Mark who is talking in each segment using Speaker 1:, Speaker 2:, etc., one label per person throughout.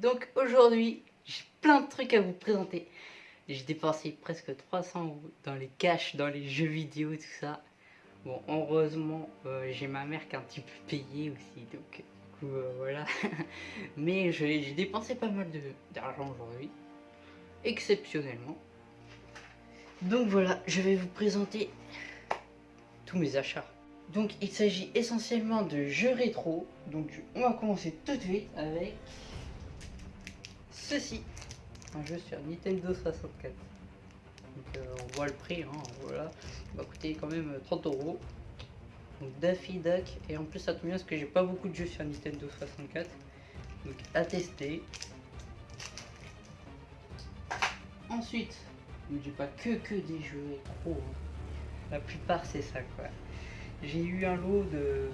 Speaker 1: Donc aujourd'hui, j'ai plein de trucs à vous présenter. J'ai dépensé presque 300 euros dans les caches, dans les jeux vidéo, tout ça. Bon, heureusement, euh, j'ai ma mère qui a un petit peu payé aussi, donc du coup, euh, voilà. Mais j'ai dépensé pas mal d'argent aujourd'hui, exceptionnellement. Donc voilà, je vais vous présenter tous mes achats. Donc il s'agit essentiellement de jeux rétro. Donc on va commencer tout de suite avec ceci. Un jeu sur Nintendo 64. Donc euh, on voit le prix, hein, voilà. Il va coûter quand même 30 euh, euros. Donc Daffy Duck. Et en plus ça tombe bien parce que j'ai pas beaucoup de jeux sur Nintendo 64. Donc à tester. Ensuite, j'ai pas que que des jeux rétro. Hein. La plupart c'est ça quoi j'ai eu un lot de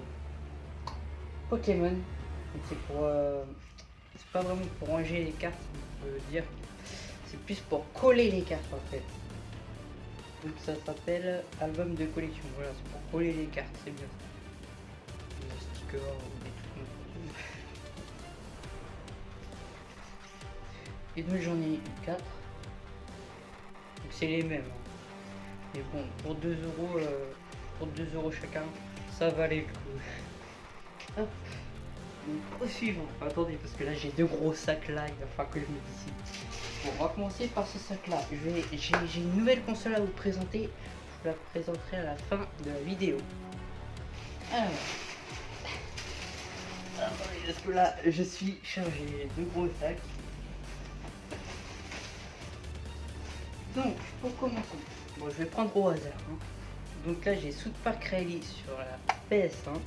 Speaker 1: Pokémon. C'est pour. Euh, c'est pas vraiment pour ranger les cartes, on peut dire. C'est plus pour coller les cartes en fait. Donc ça s'appelle album de collection. Voilà, c'est pour coller les cartes, c'est bien. Des stickers des trucs Et donc j'en ai 4. Donc c'est les mêmes. Hein. Mais bon, pour 2 euros. Euh, pour 2 euros chacun, ça valait le coup. Hop. au suivant. Attendez, parce que là j'ai deux gros sacs là, il va falloir que je me décide. On va commencer par ce sac là. J'ai une nouvelle console à vous présenter. Je vous la présenterai à la fin de la vidéo. Alors. Parce que là je suis chargé. Deux gros sacs? Donc, pour commencer, bon, je vais prendre au hasard. Hein. Donc là j'ai South Park Rally sur la PS1.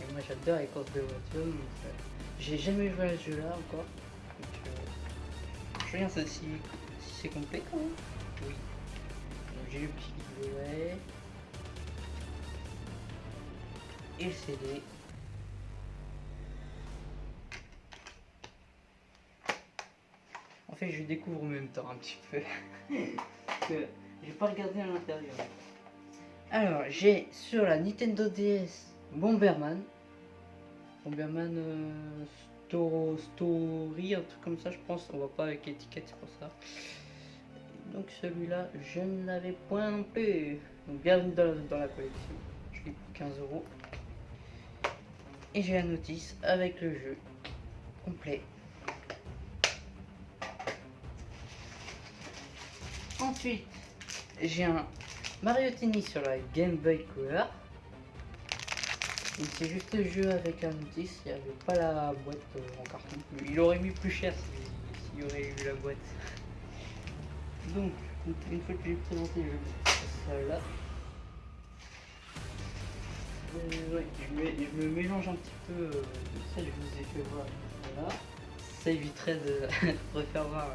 Speaker 1: Et moi j'adore les courses de voiture. Euh, j'ai jamais joué à ce jeu là encore. Donc, euh, je regarde si, si c'est complet quand même. J'ai le petit livret. Et le CD. En fait je découvre en même temps un petit peu. J'ai pas regardé à l'intérieur. Alors, j'ai sur la Nintendo DS Bomberman. Bomberman euh, Story, un truc comme ça, je pense. On va pas avec l'étiquette, c'est pour ça. Donc celui-là, je ne l'avais point non plus. Donc bienvenue dans, la collection. Je l'ai pour 15 euros. Et j'ai la notice avec le jeu complet. Ensuite, j'ai un Mario Tennis sur la Game Boy Color. C'est juste le jeu avec un notice, il n'y avait pas la boîte euh, en carton. Il aurait mis plus cher s'il y aurait eu la boîte. Donc, une fois que j'ai présenté, je vais ça là. Euh, je, me, mélange un petit peu, euh, ça je vous ai fait voir. Voilà. Ça éviterait de refaire voir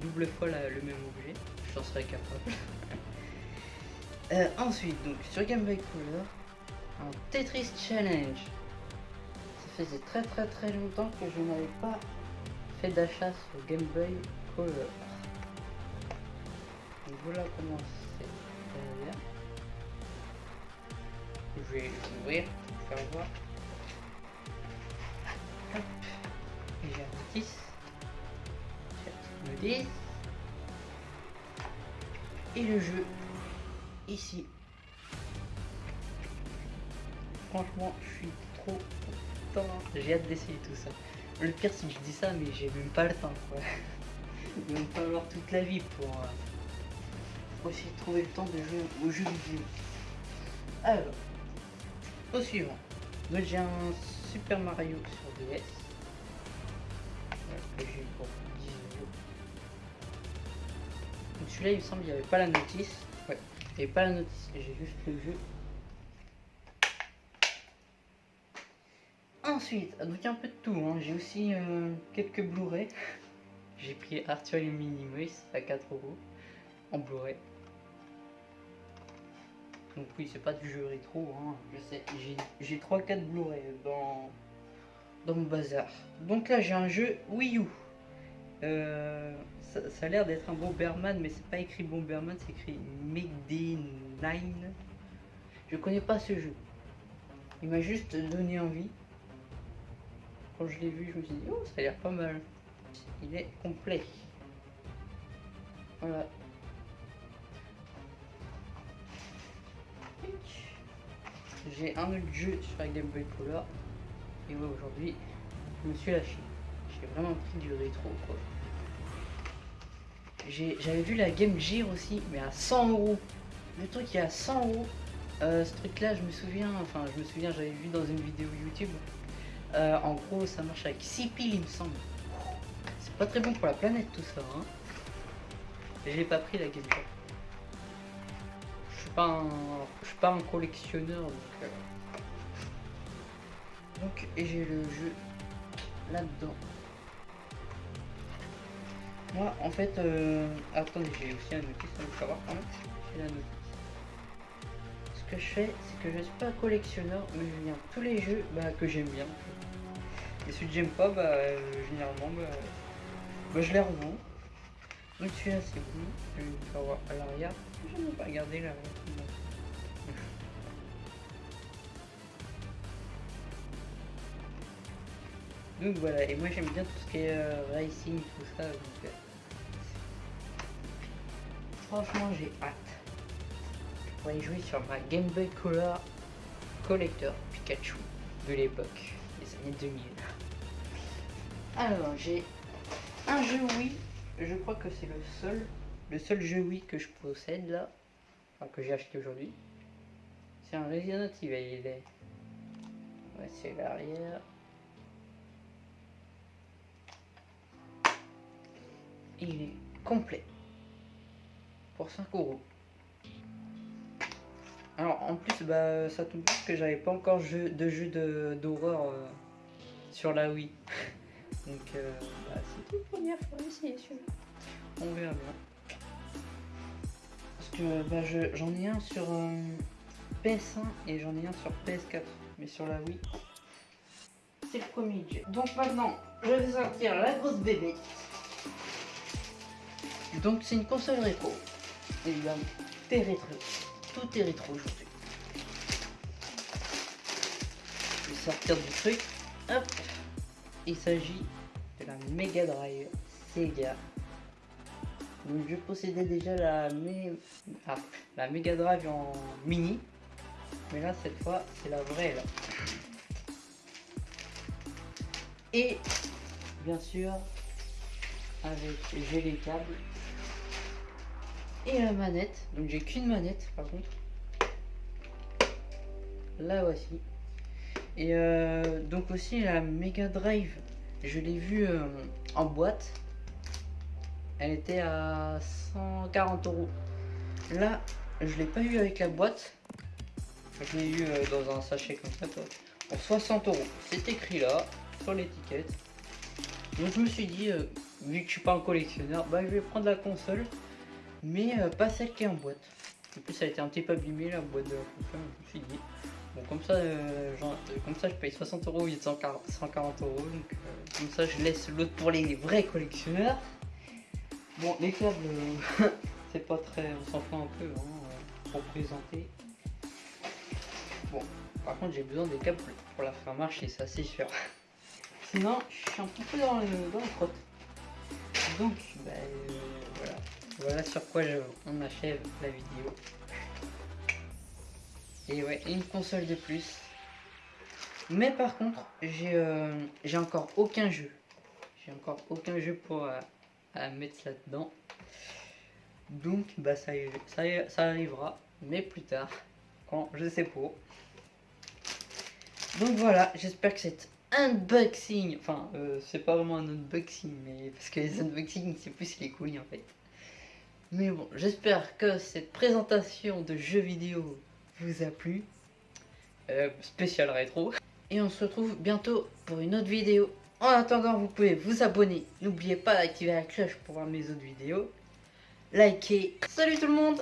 Speaker 1: double fois le même objet j'en serais capable. Euh, ensuite, donc sur Game Boy Color, un Tetris Challenge. Ça faisait très très très longtemps que je n'avais pas fait d'achat sur Game Boy Color. Voilà comment c'est Je vais ouvrir pour faire voir. Hop. J'ai un 10. J'ai un 10 et le jeu ici. Franchement, je suis trop content. J'ai hâte d'essayer tout ça. Le pire, c'est que je dis ça, mais j'ai même pas le temps. Quoi. Il va me falloir toute la vie pour, euh, essayer de trouver le temps de jouer au jeu vidéo. Alors, au suivant. Donc j'ai un Super Mario sur DS. celui-là, il me semble, il n'y avait pas la notice. Ouais, il n'y avait pas la notice, j'ai juste le jeu. Ensuite, donc un peu de tout. Hein. J'ai aussi euh, quelques Blu-ray. J'ai pris Arthur et Minimus à 4 euros en Blu-ray. Donc oui, c'est pas du jeu rétro, hein. je sais. J'ai 3-4 Blu-ray dans, mon bazar. Donc là, j'ai un jeu Wii U. Euh, ça, a l'air d'être un Bomberman, mais c'est pas écrit Bomberman, c'est écrit Megday 9. Je connais pas ce jeu. Il m'a juste donné envie. Quand je l'ai vu, je me suis dit, oh, ça a l'air pas mal. Il est complet. Voilà. J'ai un autre jeu sur la Game Boy Color. Et ouais, aujourd'hui, je me suis lâché. J'ai vraiment pris du rétro, quoi. J'avais vu la Game Gear aussi, mais à 100 euros. Le truc est à 100 euros. Euh, ce truc là, je me souviens, enfin, je me souviens, j'avais vu dans une vidéo YouTube. Euh, en gros, ça marche avec 6 piles, il me semble. C'est pas très bon pour la planète tout ça. Hein. J'ai pas pris la Game Gear. Je suis pas un, je suis pas un collectionneur donc. Euh. Donc, et j'ai le jeu là-dedans. Moi, en fait, euh... attendez, j'ai aussi un notice, faut savoir quand même. J'ai la. Que je fais, c'est que je suis pas collectionneur, mais je viens tous les jeux bah, que j'aime bien. Et ceux que j'aime pas, bah, euh, généralement, bah, bah, je les revends. Donc celui-là, c'est bon. Je vais à l'arrière. Je vais pas regarder là. Donc voilà, et moi j'aime bien tout ce qui est euh, racing, tout ça. Euh, franchement, j'ai hâte. Pour y jouer sur ma Game Boy Color Collector Pikachu de l'époque, des années 2000. Alors, j'ai un jeu Wii, je crois que c'est le seul, le seul jeu Wii que je possède là, enfin, que j'ai acheté aujourd'hui. C'est un Resident Evil. Ouais, c'est l'arrière. il est complet pour 5 euros. Alors en plus bah ça tombe bien que j'avais pas encore de jeu d'horreur euh, sur la Wii. Donc euh, bah, c'est une première fois essayer celui-là. On verra bien. Parce que bah, j'en ai un sur euh, PS1 et j'en ai un sur PS4. Mais sur la Wii, c'est le premier jeu. Donc maintenant, je vais sortir la grosse bébé. Donc c'est une console rétro. Évidemment, t'es rétro. Tout est rétro aujourd'hui. Je vais sortir du truc. Hop. Il s'agit de la Mega Drive Sega. Donc je possédais déjà la, ah, la Mega Drive en mini. Mais là cette fois c'est la vraie. Et bien sûr avec j'ai les câbles et la manette. Donc j'ai qu'une manette par contre. Là voici. Et euh, donc aussi la Mega Drive, je l'ai vue euh, en boîte. Elle était à 140 euros. Là, je l'ai pas eu avec la boîte. Je l'ai eu euh, dans un sachet comme ça pour 60 euros. C'est écrit là sur l'étiquette. Donc je me suis dit, vu que je suis pas un collectionneur, bah je vais prendre la console mais euh, pas celle qui est en boîte. En plus, a été un petit peu abîmé la boîte de la me suis dit. Bon, comme ça, euh, genre, comme ça je paye 60 euros au lieu de 140, euros, donc euh, comme ça, je laisse l'autre pour les vrais collectionneurs. Bon, les câbles, c'est pas très. On s'en fout un peu hein, pour présenter. Bon, par contre, j'ai besoin des câbles pour la faire marcher, ça c'est sûr. Sinon, je suis un petit peu dans, le, dans. Donc, bah. Voilà sur quoi on achève la vidéo. Et ouais, une console de plus. Mais par contre, j'ai euh, encore aucun jeu. J'ai encore aucun jeu pour euh, mettre là-dedans. Donc, bah ça, ça, ça arrivera, mais plus tard, quand je sais pas. Donc voilà, j'espère que cet unboxing, enfin, euh, c'est pas vraiment un unboxing, mais parce que les unboxings, c'est plus les couilles en fait. Mais bon, j'espère que cette présentation de jeux vidéo vous a plu. Euh, spécial rétro. Et on se retrouve bientôt pour une autre vidéo. En attendant, vous pouvez vous abonner. N'oubliez pas d'activer la cloche pour voir mes autres vidéos. Likez. Salut tout le monde